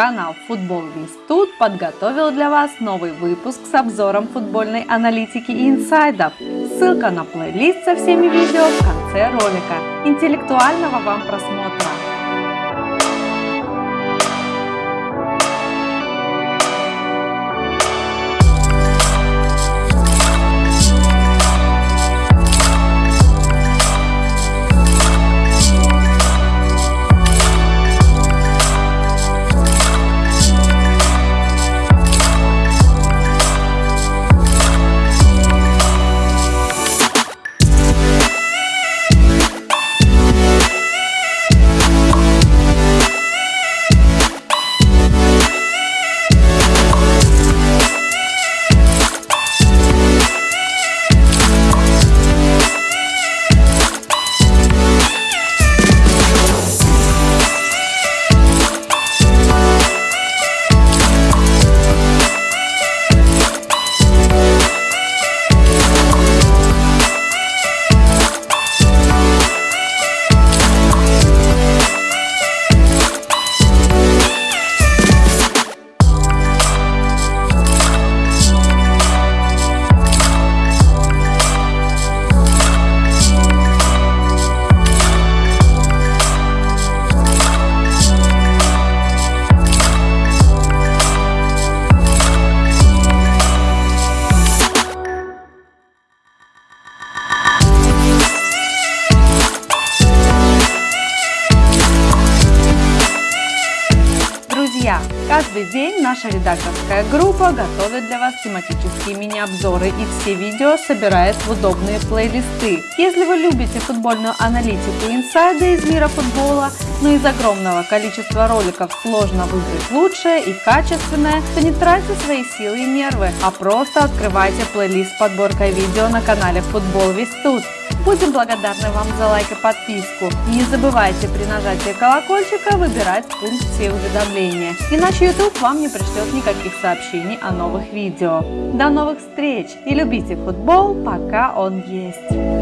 Канал Футбол Весь Тут подготовил для вас новый выпуск с обзором футбольной аналитики и инсайдов. Ссылка на плейлист со всеми видео в конце ролика. Интеллектуального вам просмотра! Друзья, каждый день наша редакторская группа готовит для вас тематические мини-обзоры и все видео собирает в удобные плейлисты. Если вы любите футбольную аналитику инсайды из мира футбола, но из огромного количества роликов сложно выбрать лучшее и качественное, то не тратьте свои силы и нервы, а просто открывайте плейлист с подборкой видео на канале Футбол Весь Тут. Будем благодарны вам за лайк и подписку. Не забывайте при нажатии колокольчика выбирать все уведомления, иначе YouTube вам не пришлет никаких сообщений о новых видео. До новых встреч и любите футбол, пока он есть!